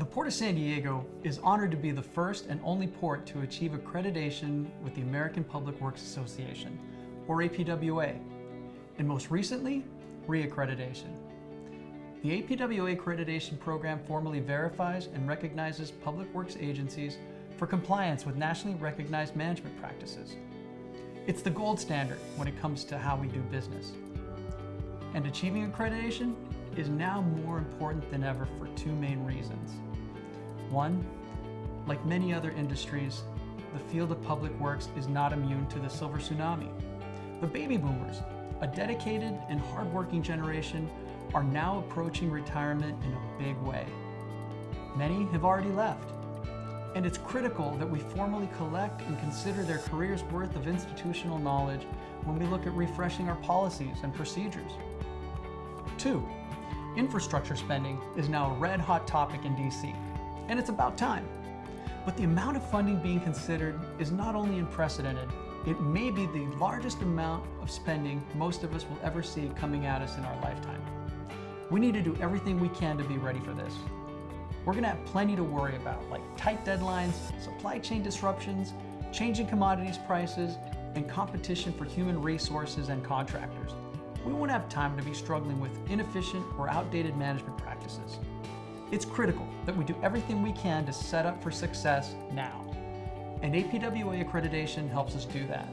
The Port of San Diego is honored to be the first and only port to achieve accreditation with the American Public Works Association, or APWA, and most recently, reaccreditation. The APWA accreditation program formally verifies and recognizes public works agencies for compliance with nationally recognized management practices. It's the gold standard when it comes to how we do business. And achieving accreditation is now more important than ever for two main reasons. One, like many other industries, the field of public works is not immune to the silver tsunami. The baby boomers, a dedicated and hardworking generation, are now approaching retirement in a big way. Many have already left, and it's critical that we formally collect and consider their career's worth of institutional knowledge when we look at refreshing our policies and procedures. Two, infrastructure spending is now a red hot topic in DC and it's about time. But the amount of funding being considered is not only unprecedented, it may be the largest amount of spending most of us will ever see coming at us in our lifetime. We need to do everything we can to be ready for this. We're gonna have plenty to worry about, like tight deadlines, supply chain disruptions, changing commodities prices, and competition for human resources and contractors. We won't have time to be struggling with inefficient or outdated management practices. It's critical that we do everything we can to set up for success now. And APWA accreditation helps us do that.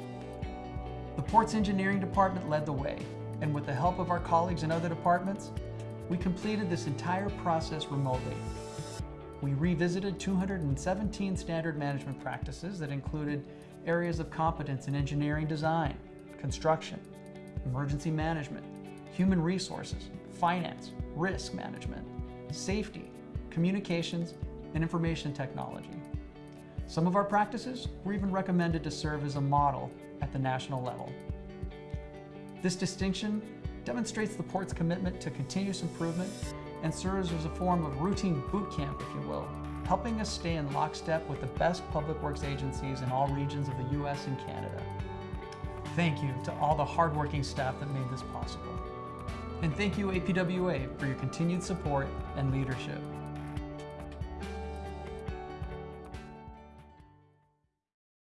The Port's engineering department led the way, and with the help of our colleagues in other departments, we completed this entire process remotely. We revisited 217 standard management practices that included areas of competence in engineering design, construction, emergency management, human resources, finance, risk management, safety, communications, and information technology. Some of our practices were even recommended to serve as a model at the national level. This distinction demonstrates the port's commitment to continuous improvement and serves as a form of routine boot camp, if you will, helping us stay in lockstep with the best public works agencies in all regions of the US and Canada. Thank you to all the hardworking staff that made this possible. And thank you APWA for your continued support and leadership.